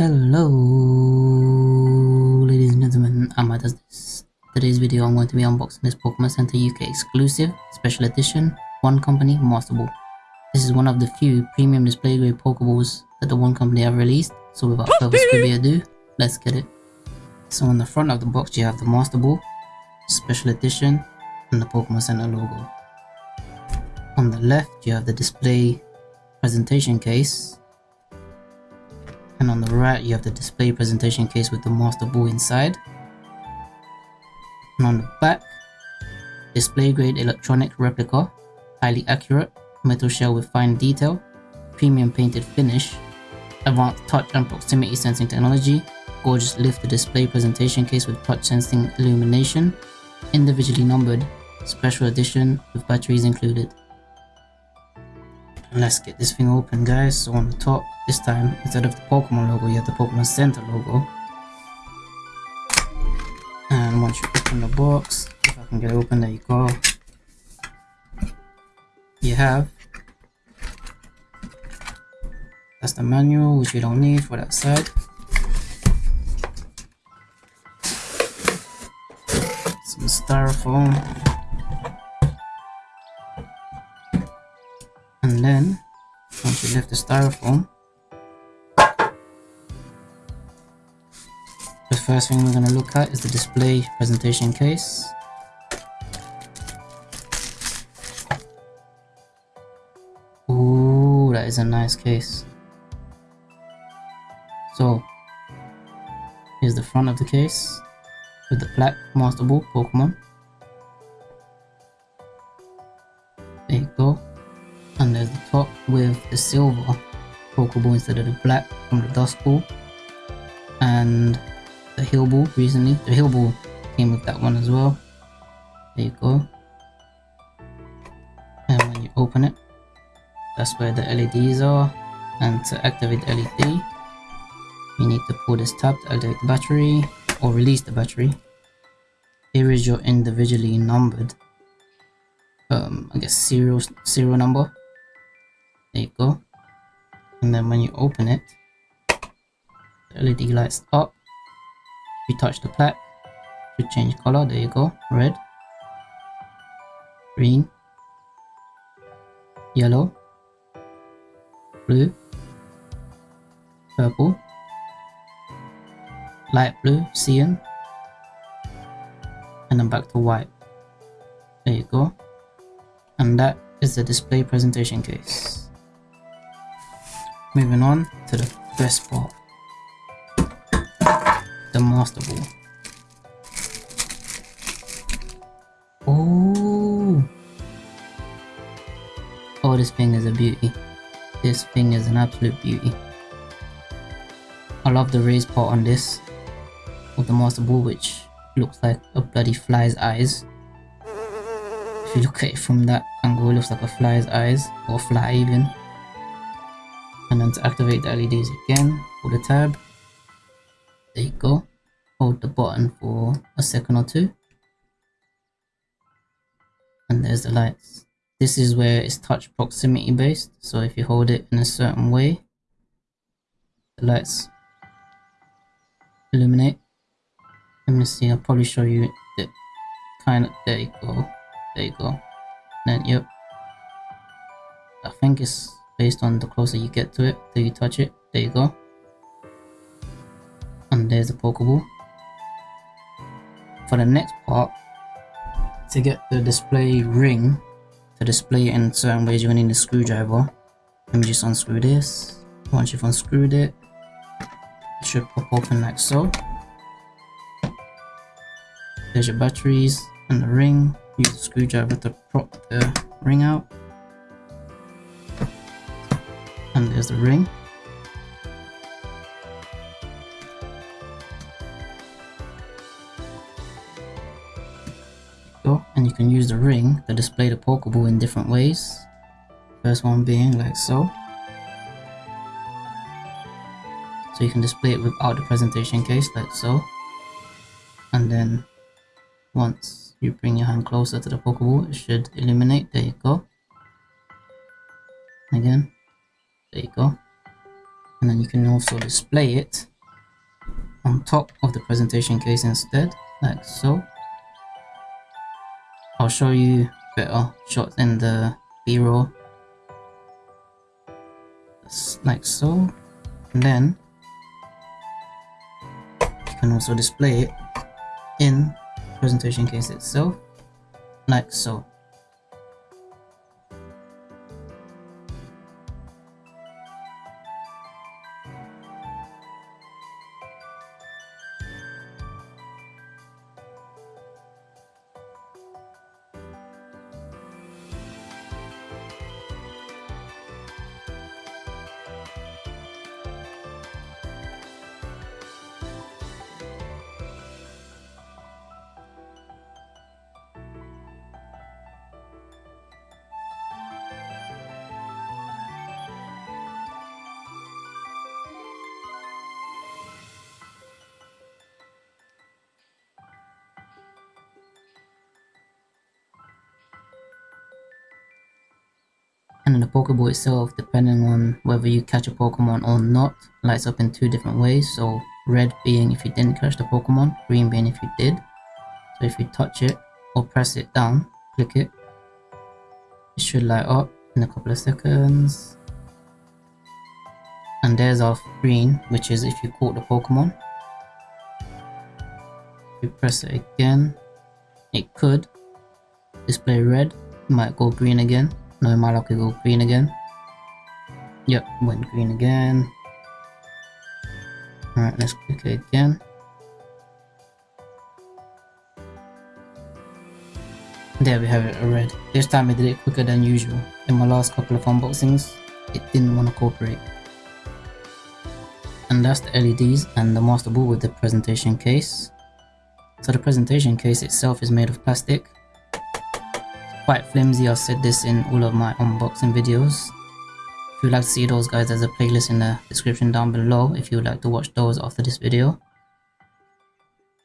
Hello, ladies and gentlemen, Amma does this. Today's video I'm going to be unboxing this Pokemon Center UK exclusive, special edition, Wand Company Master Ball. This is one of the few premium display grade Pokeballs that the Wand Company have released, so without further ado, let's get it. So on the front of the box you have the Master Ball, special edition, and the Pokemon Center logo. On the left you have the display presentation case and on the right you have the display presentation case with the master ball inside. And on the back display grade electronic replica highly accurate metal shell with fine detail premium painted finish advanced touch and proximity sensing technology gorgeous lifted display presentation case with touch sensing illumination individually numbered special edition with batteries included let's get this thing open guys. So on the top. This time instead of the pokemon logo you have the pokemon center logo. And once you open the box if i can get it open there you go. You have. That's the manual which you don't need for that side. Some styrofoam then once you lift the styrofoam the first thing we're going to look at is the display presentation case. Ooh, that is a nice case. So here's the front of the case with the black master ball pokemon Pokeball instead of the black from the Dusk Ball and the Heal Ball recently. The Heal Ball came with that one as well. There you go. And when you open it, that's where the LEDs are. And to activate the LED, you need to pull this tab to activate the battery or release the battery. Here is your individually numbered, um, I guess serial serial number there you go and then when you open it the led lights up. If you touch the plaque to change color. There you go. Red green yellow blue purple light blue cyan and then back to white. There you go. And that is the display presentation case Moving on to the best part. The Master Ball. Oh! Oh, this thing is a beauty. This thing is an absolute beauty. I love the raised part on this Of the Master Ball which looks like a bloody fly's eyes. If you look at it from that angle, it looks like a fly's eyes, or a fly even and to activate the LEDs again pull the tab. There you go. Hold the button for a second or two. And there's the lights. This is where it's touch proximity based. So if you hold it in a certain way the lights illuminate. Let me see i'll probably show you the kind of there you go. There you go. Then yep. I think it's based on the closer you get to it till you touch it there you go. And there's the pokeball. For the next part to get the display ring to display it in certain ways you're going to need a screwdriver. Let me just unscrew this. Once you've unscrewed it it should pop open like so. There's your batteries and the ring. Use the screwdriver to prop the ring out there's the ring. Go and you can use the ring to display the pokeball in different ways. First one being like so. So you can display it without the presentation case like so. And then once you bring your hand closer to the pokeball it should illuminate there you go. Again there you go. And then you can also display it on top of the presentation case instead like so. I'll show you better shots in the b-roll. Like so. And then you can also display it in presentation case itself like so and then the Pokeball itself, depending on whether you catch a Pokemon or not, lights up in two different ways. So red being if you didn't catch the Pokemon, green being if you did. So if you touch it or press it down, click it, it should light up in a couple of seconds. And there's our green, which is if you caught the Pokemon. If you press it again, it could display red, might go green again. No, my luck will go green again. Yep, went green again. Alright, let's click it again. There we have it, a red. This time I did it quicker than usual. In my last couple of unboxings, it didn't want to cooperate. And that's the LEDs and the master ball with the presentation case. So the presentation case itself is made of plastic quite flimsy. I've said this in all of my unboxing videos. If you'd like to see those guys, there's a playlist in the description down below if you'd like to watch those after this video.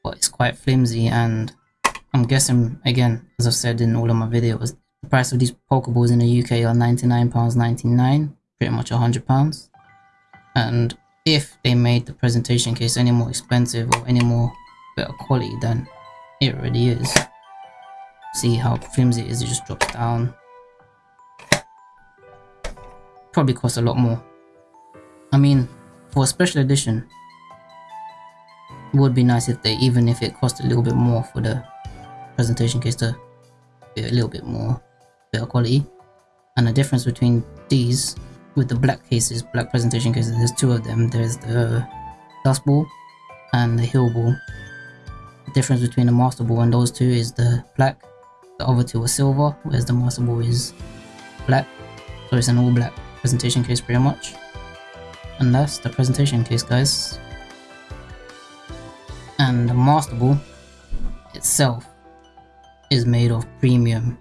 But it's quite flimsy and I'm guessing, again, as I've said in all of my videos, the price of these Pokeballs in the UK are £99.99, pretty much £100. And if they made the presentation case any more expensive or any more better quality than it already is, see how flimsy it is it just drops down. Probably costs a lot more. I mean for a special edition it would be nice if they even if it cost a little bit more for the presentation case to be a little bit more better quality. And the difference between these with the black cases black presentation cases there's two of them. There's the dusk ball and the heal ball. The difference between the master ball and those two is the black the other two are silver, whereas the Master Ball is black. So it's an all black presentation case pretty much. And that's the presentation case guys. And the Master Ball itself is made of premium,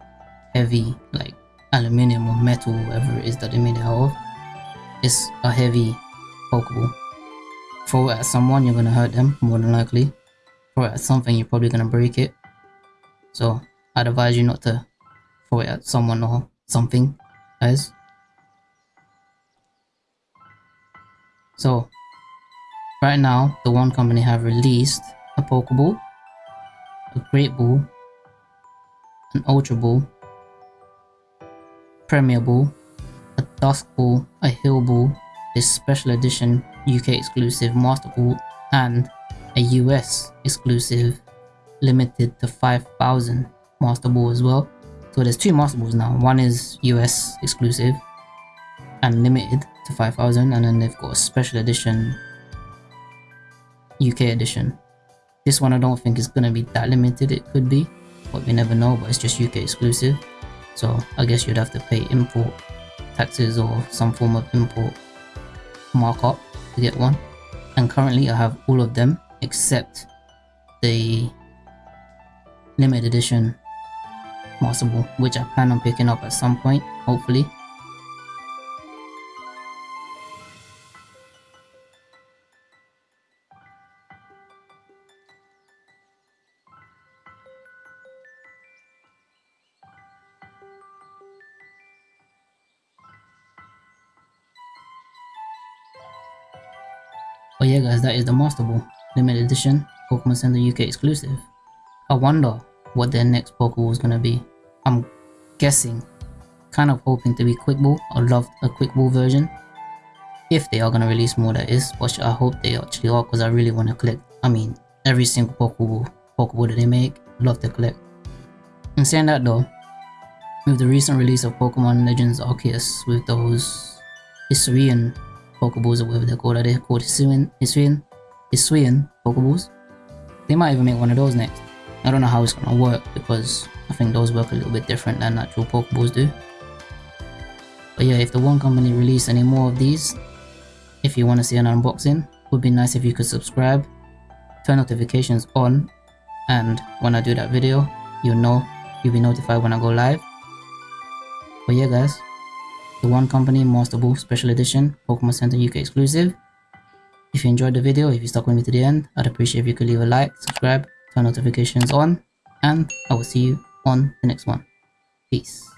heavy, like aluminium or metal, whatever it is that they made it out of. It's a heavy Pokeball. Throw it at someone, you're gonna hurt them, more than likely. Throw it at something, you're probably gonna break it. So I'd advise you not to throw it at someone or something, guys. So, right now, the Wand Company have released a Pokeball, a Great Ball, an Ultra Ball, Premier Ball, a Dusk Ball, a Heal Ball, this special edition UK exclusive Master Ball, and a US exclusive limited to 5,000 Master Ball as well. So there's two Master Balls now. One is US exclusive and limited to 5000 and then they've got a special edition UK edition. This one I don't think is going to be that limited. It could be, but we never know, but it's just UK exclusive. So I guess you'd have to pay import taxes or some form of import markup to get one. And currently I have all of them except the limited edition which I plan on picking up at some point, hopefully. But yeah guys, that is the Master Ball limited edition Pokemon Center UK exclusive. I wonder what their next Pokeball is gonna be. I'm guessing, kind of hoping to be Quick Ball. I love a Quick Ball version. If they are gonna release more that is, which I hope they actually are because I really want to collect, I mean, every single Pokeball, Pokeball that they make, love to collect. And saying that though, with the recent release of Pokemon Legends Arceus with those Hisuian Pokeballs or whatever they're called, are they called Hisuian, Hisuian, Hisuian Pokeballs? They might even make one of those next. I don't know how it's gonna work because I think those work a little bit different than actual Pokeballs do. But yeah, if the Wand Company release any more of these, if you want to see an unboxing, would be nice if you could subscribe, turn notifications on, and when I do that video, you'll know, you'll be notified when I go live. But yeah guys, the Wand Company Master Ball Special Edition Pokemon Center UK exclusive. If you enjoyed the video, if you stuck with me to the end, I'd appreciate if you could leave a like, subscribe, turn notifications on, and I will see you on the next one. Peace.